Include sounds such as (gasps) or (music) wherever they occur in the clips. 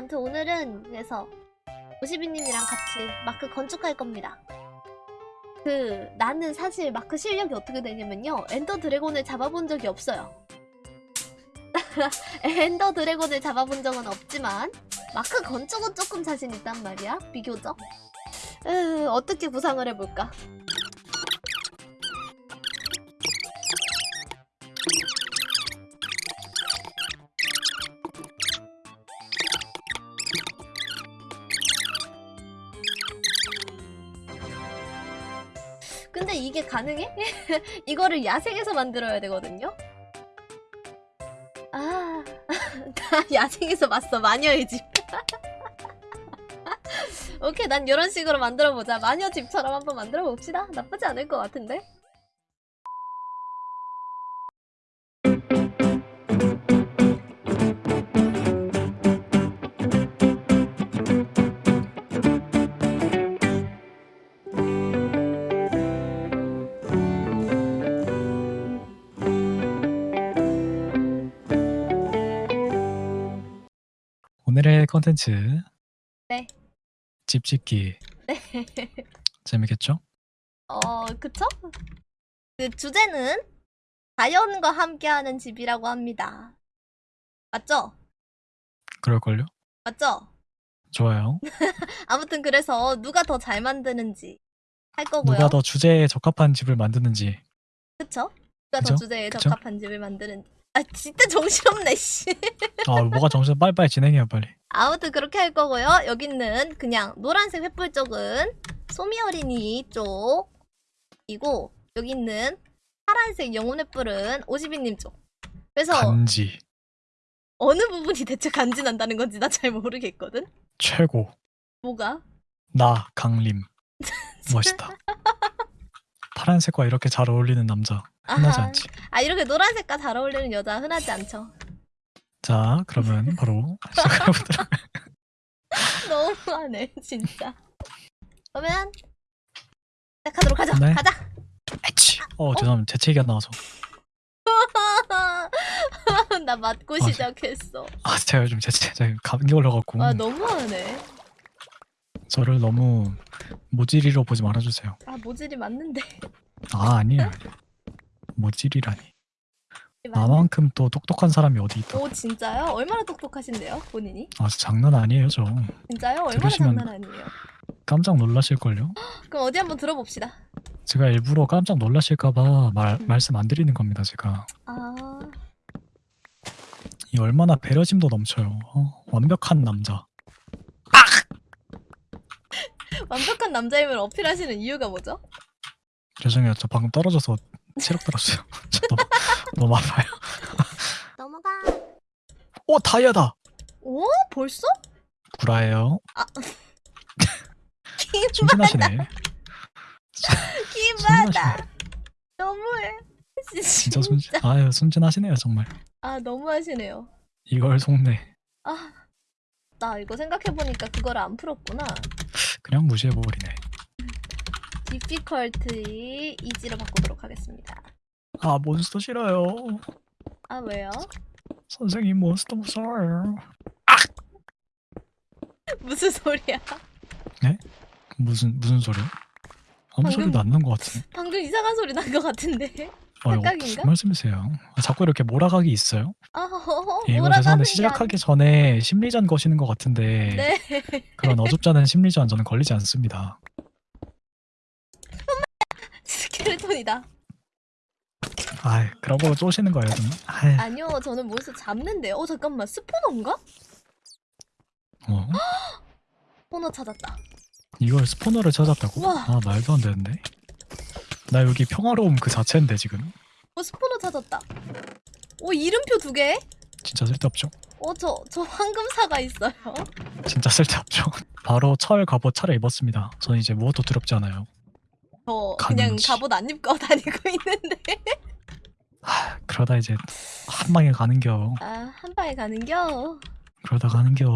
아무튼 오늘은 그래서 오시비님이랑 같이 마크 건축할 겁니다. 그 나는 사실 마크 실력이 어떻게 되냐면요 Ender Dragon을 잡아본 적이 없어요. (laughs) Ender Dragon을 잡아본 적은 없지만 마크 건축은 조금 자신 있단 말이야 비교적. 으, 어떻게 구상을 해볼까? 근데 이게 가능해? (laughs) 이거를 야생에서 만들어야 되거든요? 아, (laughs) 나 야생에서 봤어, 마녀의 집. (laughs) 오케이, 난 이런 식으로 만들어보자. 마녀 집처럼 한번 만들어봅시다. 나쁘지 않을 것 같은데? 컨텐츠 네. 집 짓기 네. 재밌겠죠? 어, 그쵸? 그 주제는 자연과 함께하는 집이라고 합니다. 맞죠? 그럴걸요? 맞죠? 좋아요. (laughs) 아무튼 그래서 누가 더 잘 만드는지 할 거고요. 누가 더 주제에 적합한 집을 만드는지 그쵸? 누가 더 그죠? 주제에 그죠? 적합한 집을 만드는지. 아 진짜 정신없네 씨. 아 뭐가 정신 빨리빨리 진행해요 빨리 아무튼 그렇게 할 거고요. 여기는 그냥 노란색 횃불 쪽은 소미 어린이 쪽이고 여기 있는 파란색 영혼 횃불은 오시비님 쪽. 그래서 간지 어느 부분이 대체 간지 난다는 건지 나 잘 모르겠거든. 최고 뭐가? 나 강림 (laughs) 멋있다 파란색과 이렇게 잘 어울리는 남자 흔하지. 않지 아 이렇게 노란색과 잘 어울리는 여자 흔하지 않죠. 자 그러면 바로 시작해보도록 (laughs) 너무하네 진짜. 그러면 시작하도록 하죠. 네. 가자. 에치 어 죄송합니다 재채기가 나와서 (laughs) 나 맞고 아, 시작했어. 아 제가 요즘 재채 제가 감기 걸려갖고 아 너무하네. 저를 너무 모질이로 보지 말아주세요 아 모질이 맞는데. 아 아니에요 모질이라니 나만큼 또 똑똑한 사람이 어디 있다 오 진짜요? 얼마나 똑똑하신데요 본인이? 아 장난 아니에요 저 진짜요? 얼마나 들으시면- 장난 아니에요? 깜짝 놀라실걸요 그럼 어디 한번 들어봅시다. 제가 일부러 깜짝 놀라실까봐 말, 음. 말씀 안 드리는 겁니다 제가 아 이 얼마나 배려심도 넘쳐요 어? 완벽한 남자 (laughs) 완벽한 남자임을 어필하시는 이유가 뭐죠? 죄송해요 저 방금 떨어져서 체력 들었어요 저 너무, 너무 아파요 (laughs) 넘어가. 오 다이아다 오 벌써? 구라예요 순진하시네 키바다. 순진하시네 너무해. 진짜 순진 아유 순진하시네요 정말 아 너무하시네요. 이걸 속네 아, 나 이거 생각해보니까 그거를 안 풀었구나. 그냥 무시해버리네 difficulty easy로 바꾸도록 하겠습니다. 아 몬스터 싫어요 아, 왜요? 선생님 몬스터 무서워요 무슨 소리야? 무슨 무슨 소리야? 아무 방금- 소리도 안 난 것 같아 방금 이상한 소리 난 것 같은데? 아? 무슨 말씀이세요? 아, 자꾸 이렇게 몰아가기 있어요? 아, 허허, 예, 이거 죄송한데 게 시작하기 전에 심리전 거시는 것 같은데 아니- 네. 그런 어줍잖은 심리전 저는 걸리지 않습니다. 스켈레톤이다. 아, 그런 걸로 쪼시는 거예요, 좀. 아, 아니요, 저는 몬스터 잡는데요. 어, 잠깐만, 스포너인가? 어? 스포너 찾았다. 이걸 스포너를 찾았다고? 우와. 아, 말도 안 되는데. 나 여기 평화로움 그 자체인데 지금. 어, 스포너 찾았다. 오, 이름표 두 개? 진짜 쓸데없죠? 어, 저, 저 황금사가 있어요. 진짜 쓸데없죠? (laughs) 바로 철 갑옷 차려 입었습니다. 저는 이제 무엇도 두렵지 않아요. 저 그냥 가는지. 갑옷 안 입고 (laughs) 다니고 있는데. 하, 그러다 이제 한 방에 가는겨. 아, 한 방에 가는겨. 그러다 가는겨.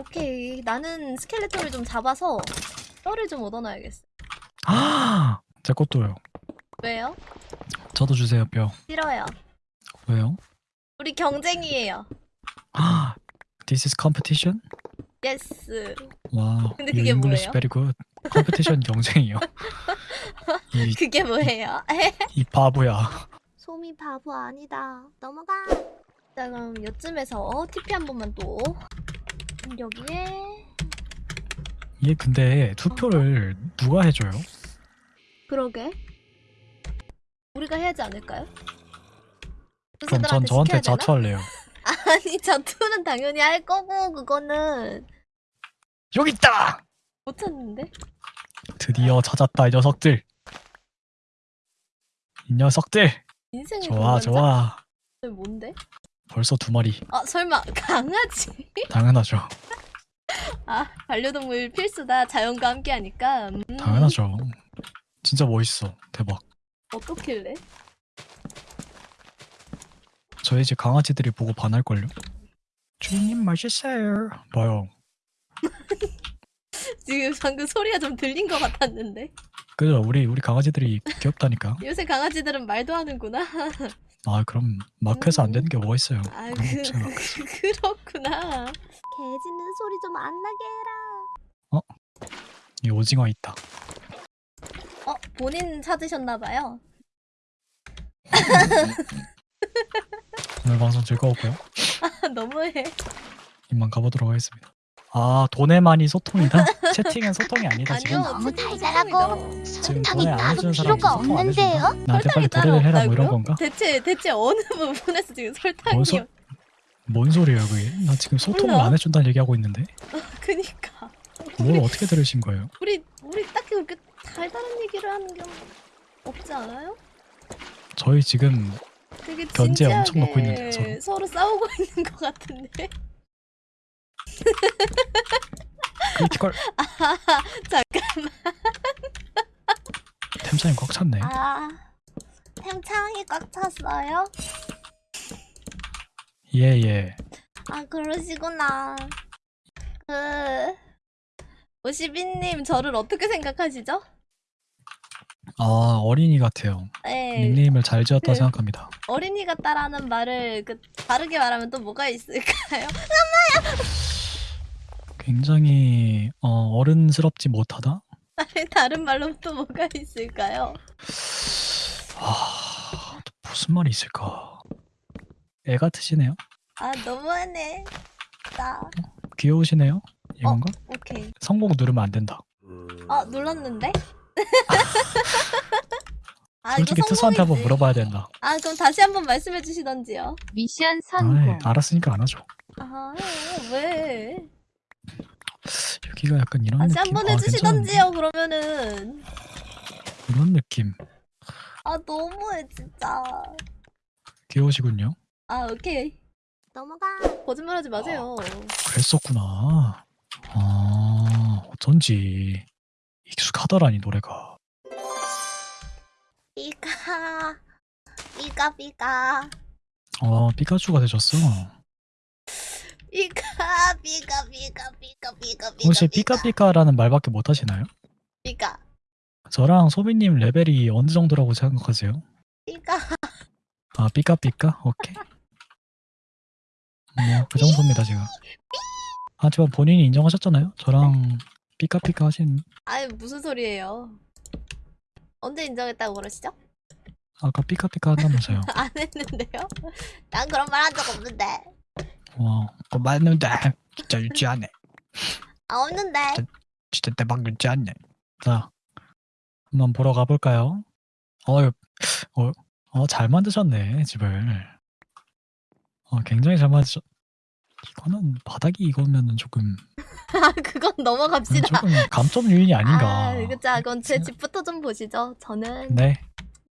오케이. 나는 skeleton을 좀 잡아서 뼈를 좀 얻어놔야겠어. 아, (gasps) 제 것도요. 왜요? 저도 주세요, 뼈. 싫어요. 왜요? 우리 경쟁이에요. 아, (gasps) This is competition? Yes. 와, 근데 그게 뭐예요? very good. competition 경쟁이요. (laughs) 이, 그게 뭐예요? (laughs) 이 바보야. 소미 바보 아니다. 넘어가. 자 그럼 요쯤에서 TP 한 번만 또 여기에 이게 근데 투표를 누가 해줘요? 그러게 우리가 해야지 않을까요? 그럼 전 저한테? 자투할래요. (laughs) 아니 자투는 당연히 할 거고 그거는 여기 있다! 못 찾는데 드디어 찾았다 이 녀석들. 이 녀석들. 인생의 좋아 동반자? 좋아. 뭔데? 벌써 두 마리. 아 설마 (laughs) 강아지? 당연하죠. 아 반려동물 필수다 자연과 함께하니까 음, 당연하죠. 진짜 멋있어. 대박. 어떻길래? 저희 집 강아지들이 보고 반할걸요? 주인님 맛있어요. 봐요. (laughs) (laughs) 지금 방금 소리가 좀 들린 것 같았는데 그죠? 우리 우리 강아지들이 귀엽다니까. (laughs) 요새 강아지들은 말도 하는구나 (laughs) 아 그럼 마크에서 안 되는 게 뭐가 있어요? 아 그, 거 없잖아. 그렇구나 개 짖는 소리 좀 안 나게 해라 이 오징어 있다. 어 본인 찾으셨나봐요 오늘 방송 즐거웠고요. 너무해 이만 가보도록 하겠습니다. 아 돈에만이 소통이다? (laughs) 채팅은 소통이 아니다 지금. 아니요 너무 달달하고. 지금 돈에 안 따로 사람 필요가 소통 안 없는데요? 나한테 빨리 설탕이 따로 도래를 해라 뭐 이런 없다고요? 건가? 대체 대체 어느 (laughs) 부분에서 지금 설탕이 뭔, 소, 뭔 소리예요 그게? 나 지금 소통을 몰라. 안 해준다는 얘기하고 있는데 그니까 뭘 어떻게 들으신 거예요? 우리 우리 딱히 그렇게 달달한 얘기를 하는 게 없지 않아요? 저희 지금 되게 견제 진지하게 엄청 넣고 있는데요, 서로. 서로 싸우고 (laughs) 있는 것 같은데 critical (laughs) 잠깐만 템창이 꽉 찼네. 아 템창이 꽉 찼어요? 예 예. 아 그러시구나 그 52님 저를 어떻게 생각하시죠? 아 어린이 같아요. 네 닉네임을 잘 지었다 그- 생각합니다. 어린이 같다라는 말을 그 다르게 말하면 또 뭐가 있을까요? (laughs) 굉장히 어, 어른스럽지 못하다. 다른 말로 또 뭐가 있을까요? 아 또 무슨 말이 있을까? 애 같으시네요. 아 너무하네 나 귀여우시네요. 이건가? 오케이 성공 누르면 안 된다. 아 눌렀는데? (laughs) 아 솔직히 이거 투수한테 한번. 물어봐야 된다. 아 그럼 다시 한번 말씀해 주시던지요 미션 아이, 성공. 알았으니까 안 하죠. 아 왜? 여기가 약간 이런 다시 느낌. 한번 아, 해주시던지요 그러면은? 이런 느낌. 아 너무해 진짜 귀여우시군요. 아 오케이 넘어가 거짓말하지 마세요 그랬었구나. 아 어쩐지 익숙하더라니 노래가. 삐까 삐까 삐까 아 피카츄가 되셨어. 삐까 삐까 삐까 삐까 삐까 삐까 혹시 피카피카라는 말밖에 못 하시나요? 삐까 저랑 소비님 레벨이 어느 정도라고 생각하세요? 삐까 아 삐까삐까? 오케이. 뭐 그 정도입니다 지금. 하지만 본인이 인정하셨잖아요. 저랑 삐까삐까 하신 아이 무슨 소리예요 언제 인정했다고 그러시죠? 아까 삐까삐까 한다면서요. (laughs) 안 했는데요? 난 그런 말 한 적 없는데 와, 그거 맞는데 진짜 유치하네. 아 없는데 진짜 대박 유치하네. 자, 한번 보러 가볼까요? 어, 어, 어, 잘 만드셨네 집을. 어, 굉장히 잘 만드셨. 이거는 바닥이 이거면은 조금 (laughs) 아 그건 넘어갑시다 조금 감점 요인이 아닌가. 아 그자 그건 제 집부터 좀 보시죠 저는 네,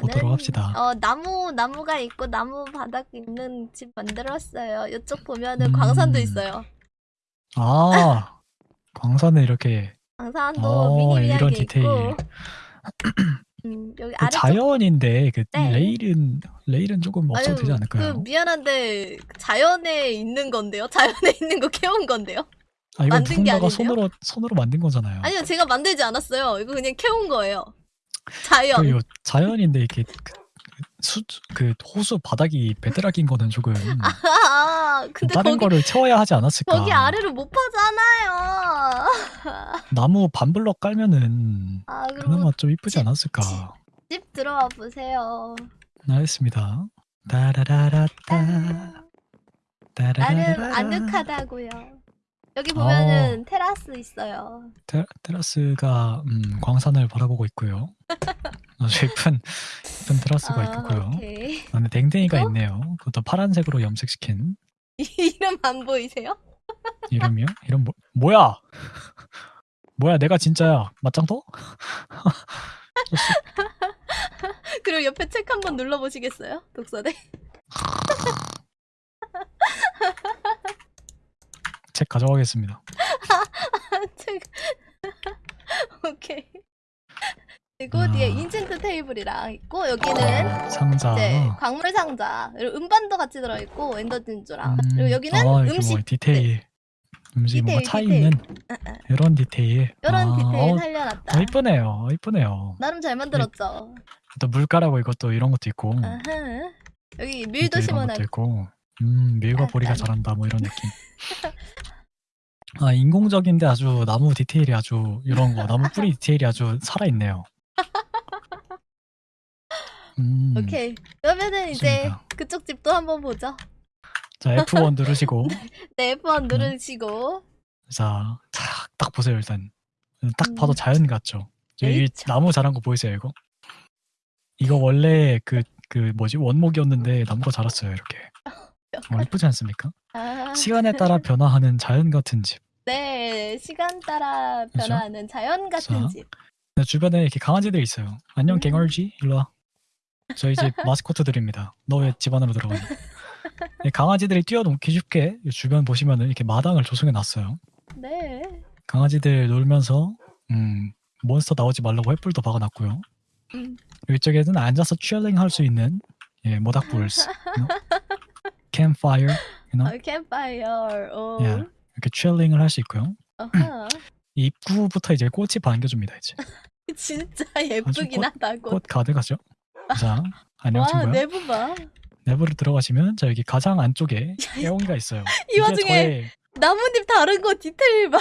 보도록 합시다. 어 나무 나무가 있고 나무 바닥 있는 집 만들었어요. 이쪽 보면은 음. 광산도 있어요. 아, 광산에 이렇게 광산도 어, 미니미하게 있고. 디테일. 음, 여기 그 자연인데 그 네. 레일은 레일은 조금 없어도 되지 않을까요? 그 미안한데 자연에 있는 건데요. (laughs) 자연에 있는 거 캐온 건데요. 아 이거 만든 게 아닌데요? 손으로 손으로 만든 거잖아요. 아니요, 제가 만들지 않았어요. 이거 그냥 캐온 거예요. 자연. 그 요- 자연인데 이렇게 그, 수, 그 호수 바닥이 bedrock인 거는 조금 (laughs) 아, 근데 다른 거기 거를 채워야 하지 않았을까? 거기 아래를 못 파잖아요. (laughs) 나무 반블럭 깔면은 아 그럼 그나마 좀 이쁘지 집- 않았을까? 집 들어와 보세요. 알겠습니다. 따라라라따 나름 따라라라 아늑하다고요. 여기 어. 보면은 테라스 있어요. 테, 테라스가 음, 광산을 바라보고 있고요. 아주 (laughs) 예쁜 예쁜 테라스가 있고요. 아, 오케이. 안에 댕댕이가 어? 있네요. 그것도 파란색으로 염색시킨 (laughs) 이름 안 보이세요? (laughs) 이름이요? 이름 뭐, 뭐야? 뭐야 내가 진짜야 맞짱도? 그리고 옆에 책 한번 눌러보시겠어요? 독서대. 책 가져가겠습니다. (laughs) 책. (laughs) 오케이. 그리고 뒤에 아. enchant table이랑 있고 여기는 상자. 이제 광물 상자 그리고 음반도 같이 들어있고 Ender 진주랑 그리고 여기는 아, 이렇게 음식 뭐 디테일 음식 뭔가 디테일, 차 디테일. 있는 아, 아. 이런 디테일. 이런 아, 디테일 어, 살려놨다. 어, 이쁘네요. 이쁘네요. 나름 잘 만들었죠. 또 물가라고 이것도 이런 것도 있고. 아하. 여기 밀도 이런 심어놨 것도 있고. 음, 밀과 보리가. 잘한다 뭐 이런 느낌. (laughs) 아, 인공적인데 아주 나무 디테일이 아주 이런 거 나무 뿌리 디테일이 아주 살아 있네요. 음, 오케이. 그러면은 이제 좋습니다. 그쪽 집도 한번 보죠. 자 F1 누르시고 (laughs) 네, 음. F1 누르시고. 자, 딱, 딱 보세요 일단. 딱 음. 봐도 자연 같죠. 여기 에이차. 나무 자란 거 보이세요 이거? 이거 원래 그 그 뭐지 원목이었는데 나무가 자랐어요 이렇게. 어, 이쁘지 않습니까? 아, 시간에 따라 변화하는 자연 같은 집. 네, 시간 따라 그죠? 변화하는 자연 같은 자. 집. 네, 주변에 이렇게 강아지들이 있어요. 안녕 음. 갱얼쥐 일로 와. 저희 집 (laughs) 마스코트들입니다. 너 왜 집 안으로 들어가냐? 네, (laughs) 강아지들이 뛰어넘기 쉽게 이 주변 보시면은 이렇게 마당을 조성해 놨어요. 네. 강아지들 놀면서 음, 몬스터 나오지 말라고 횃불도 박아놨고요. 음. 이쪽에는 앉아서 chilling 할 수 있는 예, 모닥불스, (laughs) campfire, you know? 어, campfire. 오. 예. 이렇게 칠링을 할 수 있고요. 어허. 입구부터 이제 꽃이 반겨줍니다. 이제 (laughs) 진짜 예쁘긴 꽃- 하다고. 꽃 가득하죠. 자, (laughs) 안녕 와, 친구야. 내부 봐. 내부를 들어가시면 자 여기 가장 안쪽에 (laughs) 애옹이가 있어요. 이 와중에 나뭇잎 다른 거 디테일 봐.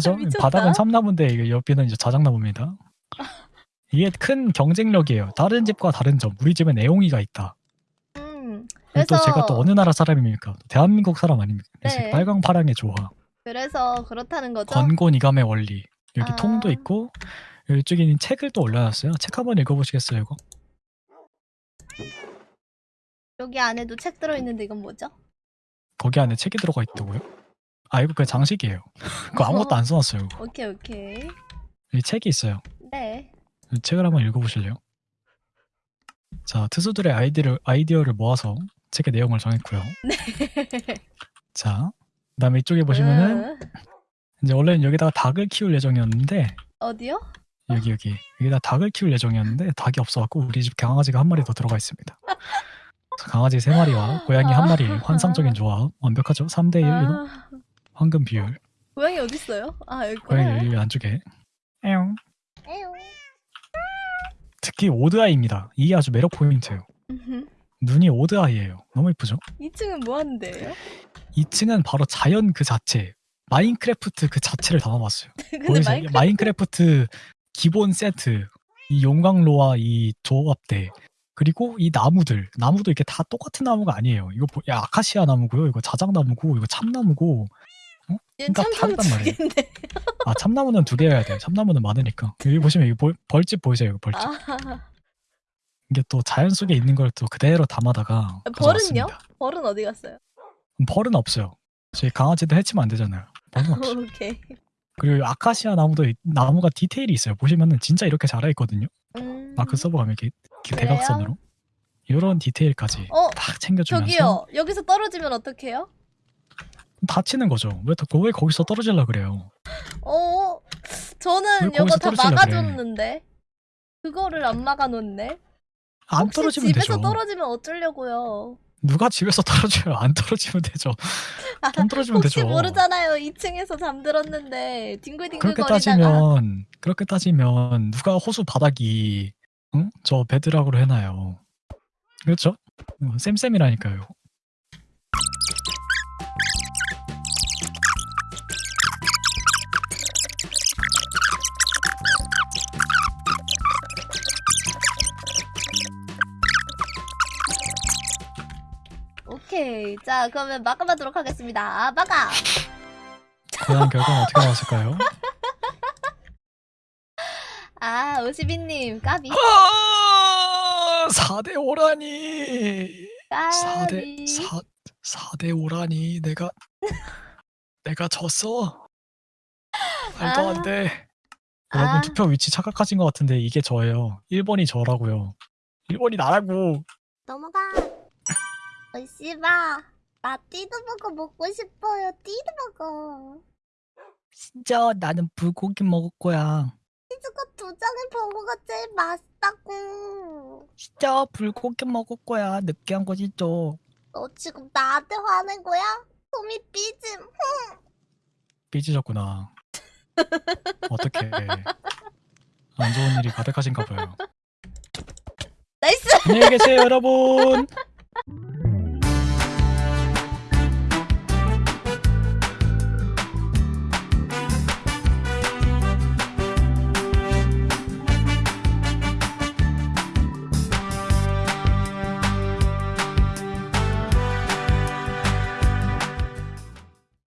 저의 그죠? 바닥은 참나무인데 옆에는 이제 자작나무입니다. 이게 큰 경쟁력이에요. 다른 집과 다른 점. 우리 집엔 애옹이가 있다. 음. 그리고 또 그래서- 제가 또 어느 나라 사람입니까? 대한민국 사람 아닙니까? 그래서 네. 빨강 파랑의 조화, 그래서 그렇다는 거죠. 건곤 이감의 원리. 여기 아. 통도 있고 이쪽에 있는 책을 또 올려놨어요. 책 한번 읽어보시겠어요, 이거? 여기 안에도 책 들어있는데 이건 뭐죠? 거기 안에 책이 들어가 있다고요? 아 이거 그냥 장식이에요. (laughs) 그거 아무것도 안 써놨어요. 이거. 오케이 오케이. 여기 책이 있어요. 네. 이 책을 한번 읽어보실래요? 자, 투수들의 아이디를, 아이디어를 모아서 책의 내용을 정했고요. (laughs) 자, 그다음에 이쪽에 보시면은 음. 이제 원래는 여기다가 닭을 키울 예정이었는데 어디요? 여기 여기 여기다 닭을 키울 예정이었는데 닭이 없어갖고 우리 집 강아지가 한 마리 더 들어가 있습니다. 자, 강아지 세 마리와 (laughs) 고양이 한 마리 환상적인 조합 완벽하죠? 3대 1 아, 황금 비율 고양이 어디 있어요? 아 여기 고양이. 여기 안쪽에 에용. 에용. 특히 odd eye입니다. 이게 아주 매력 포인트예요. 눈이 odd eye예요. 너무 이쁘죠? 2층은 뭐 하는데요? 2층은 바로 자연 그 자체 마인크래프트 그 자체를 담아봤어요. (laughs) 근데 보이세요? 마이크 마인크래프트 기본 세트 이 용광로와 이 조합대 그리고 이 나무들 나무도 이렇게 다 똑같은 나무가 아니에요. 이거 보- 야, 아카시아 나무고요. 이거 자작나무고 이거 참나무고 얘는 그러니까 참참 다르단 말이에요. 아 참나무는 두 개여야 돼요. 참나무는 많으니까 여기 보시면 이 벌- 벌집 보이세요? 이거 벌집 아, 이게 또 자연 속에 있는 걸 또 그대로 담아다가 벌은요? 가져왔습니다. 벌은 어디 갔어요? 벌은 없어요. 저희 강아지도 해치면 안 되잖아요. 벌은 없어요. (laughs) 오케이. 그리고 아카시아 나무도 이- 나무가 디테일이 있어요. 보시면은 진짜 이렇게 자라 있거든요. 음. 마크 서버 가면 이렇게, 이렇게 그래요? 대각선으로 이런 디테일까지 어, 딱 챙겨주면서 저기요. 여기서 떨어지면 어떡해요? 다치는 거죠. 왜, 또- 왜 거기서 떨어질라 그래요? 어, 저는 왜 이거 다 떨어지려고 막아줬는데 그거를 안 막아놓네. 안 혹시 떨어지면 집에서 되죠. 떨어지면 어쩌려고요? 누가 집에서 떨어져요? 안 떨어지면 되죠. 안 떨어지면 혹시 되죠. 모르잖아요. 2층에서 잠들었는데 그렇게 딩글딩글거리다가 따지면 그렇게 따지면 누가 호수 바닥이 응? 저 베드락으로 해놔요. 그렇죠? 어, 쌤쌤이라니까요. 오케이. 자, 그러면 마감하도록 하겠습니다. 마감! 과연 결과는 어떻게 나왔을까요? (laughs) 아, 52님, 까비. 아, 4대 5라니. 4대 까비. 4 4대 5라니 내가 (laughs) 내가 졌어. 말도 아. 안 돼. 아. 여러분 투표 위치 착각하신 것 같은데 이게 저예요. 1번이 저라고요. 1번이 나라고. 넘어가. 어, 씨바. 나 띠드버거 먹고 싶어요. 띠드버거. 진짜 나는 불고기 먹을 거야. 치즈가 두 장의 버거가 제일 맛있다고. 진짜 불고기 먹을 거야. 느끼한 거 진짜. 너 지금 나한테 화낸 거야? 소미 삐짐. 삐지셨구나. 어떻게 안 좋은 일이 가득하신가 봐요. Nice! 안녕히 계세요, 여러분.